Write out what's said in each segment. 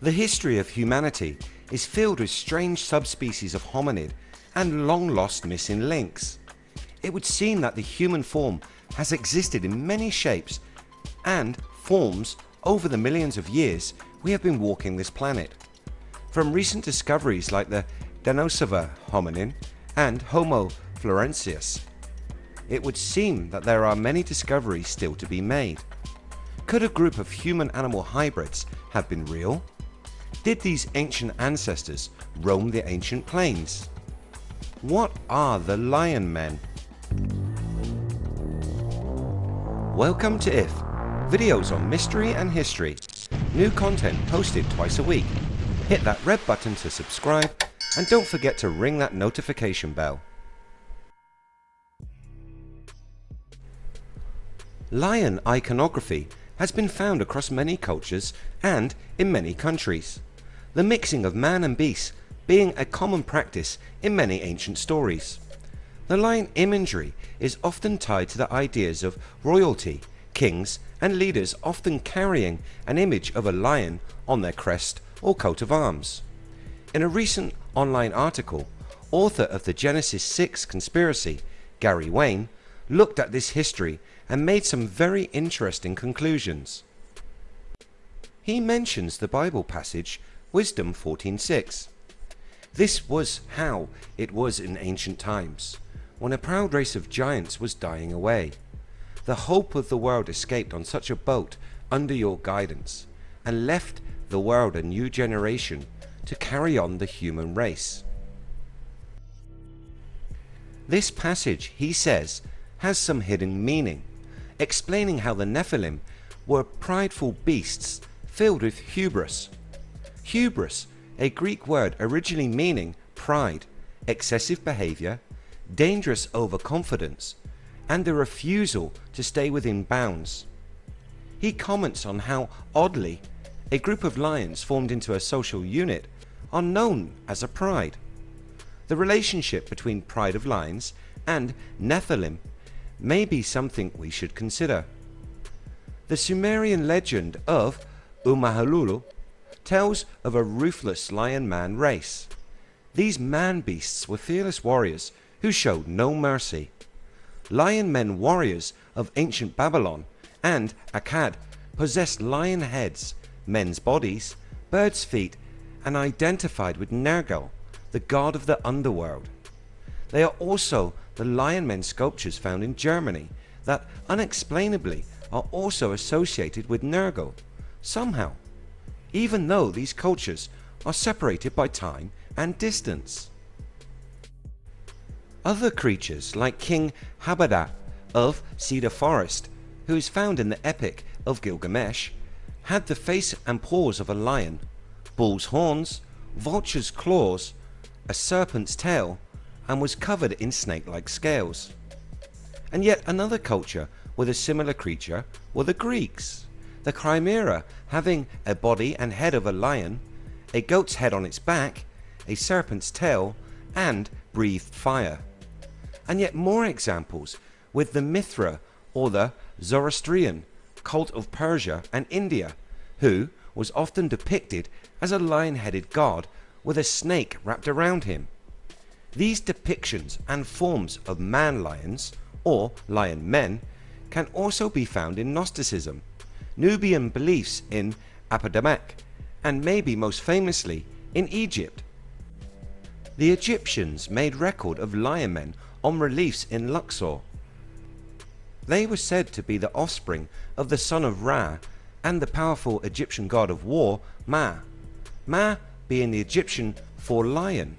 The history of humanity is filled with strange subspecies of hominid and long lost missing links. It would seem that the human form has existed in many shapes and forms over the millions of years we have been walking this planet. From recent discoveries like the Denisova hominin and Homo floresiensis, it would seem that there are many discoveries still to be made. Could a group of human animal hybrids have been real? Did these ancient ancestors roam the ancient plains? What are the Lion Men? Welcome to IF, videos on mystery and history. New content posted twice a week. Hit that red button to subscribe and don't forget to ring that notification bell. Lion iconography has been found across many cultures and in many countries. The mixing of man and beast being a common practice in many ancient stories. The lion imagery is often tied to the ideas of royalty, kings and leaders often carrying an image of a lion on their crest or coat of arms. In a recent online article, author of the Genesis 6 conspiracy, Gary Wayne, looked at this history and made some very interesting conclusions. He mentions the Bible passage Wisdom 14.6. This was how it was in ancient times, when a proud race of giants was dying away. The hope of the world escaped on such a boat under your guidance, and left the world a new generation to carry on the human race. This passage, he says, has some hidden meaning explaining how the Nephilim were prideful beasts filled with hubris. Hubris, a Greek word originally meaning pride, excessive behavior, dangerous overconfidence, and the refusal to stay within bounds. He comments on how oddly a group of lions formed into a social unit are known as a pride. The relationship between pride of lions and Nephilim may be something we should consider. The Sumerian legend of Urmahlullu tells of a ruthless lion man race. These man beasts were fearless warriors who showed no mercy. Lion men warriors of ancient Babylon and Akkad possessed lion heads, men's bodies, birds feet and identified with Nergal, the god of the underworld. They are also the Lion Men sculptures found in Germany that unexplainably are also associated with Nergal somehow, even though these cultures are separated by time and distance. Other creatures like King Habadat of Cedar Forest, who is found in the Epic of Gilgamesh, had the face and paws of a lion, bull's horns, vulture's claws, a serpent's tail and was covered in snake-like scales. And yet another culture with a similar creature were the Greeks. The Chimera having a body and head of a lion, a goat's head on its back, a serpent's tail and breathed fire. And yet more examples with the Mithra or the Zoroastrian cult of Persia and India who was often depicted as a lion-headed god with a snake wrapped around him these depictions and forms of man lions or lion men can also be found in Gnosticism, Nubian beliefs in Apedemek and maybe most famously in Egypt. The Egyptians made record of lion men on reliefs in Luxor. They were said to be the offspring of the son of Ra and the powerful Egyptian god of war Ma, Ma being the Egyptian for lion.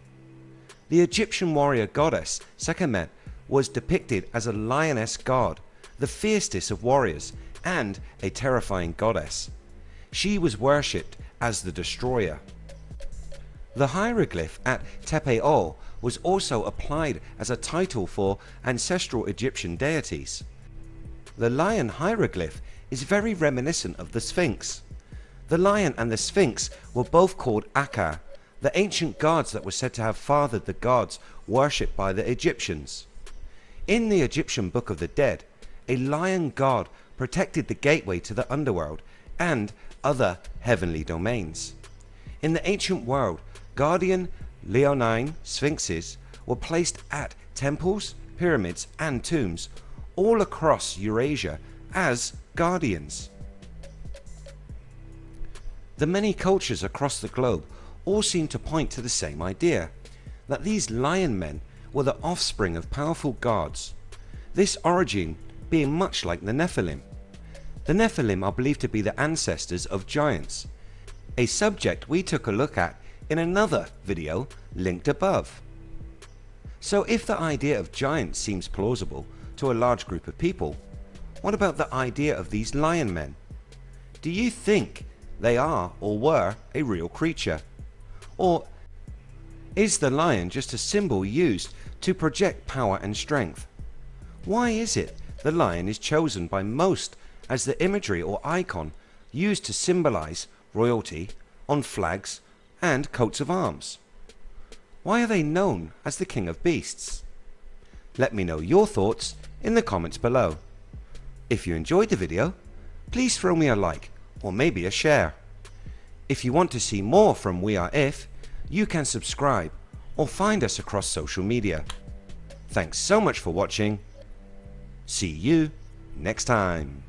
The Egyptian warrior goddess Sekhmet was depicted as a lioness god, the fiercest of warriors and a terrifying goddess. She was worshipped as the destroyer. The hieroglyph at Tepe O was also applied as a title for ancestral Egyptian deities. The lion hieroglyph is very reminiscent of the Sphinx. The lion and the Sphinx were both called Akka the ancient gods that were said to have fathered the gods worshipped by the Egyptians. In the Egyptian Book of the Dead, a lion god protected the gateway to the underworld and other heavenly domains. In the ancient world, guardian leonine sphinxes were placed at temples, pyramids and tombs all across Eurasia as guardians. The many cultures across the globe all seem to point to the same idea, that these lion men were the offspring of powerful gods, this origin being much like the Nephilim. The Nephilim are believed to be the ancestors of giants, a subject we took a look at in another video linked above. So if the idea of giants seems plausible to a large group of people, what about the idea of these lion men? Do you think they are or were a real creature? Or is the lion just a symbol used to project power and strength? Why is it the lion is chosen by most as the imagery or icon used to symbolize royalty on flags and coats of arms? Why are they known as the king of beasts? Let me know your thoughts in the comments below. If you enjoyed the video, please throw me a like or maybe a share. If you want to see more from We Are If, you can subscribe or find us across social media. Thanks so much for watching. See you next time.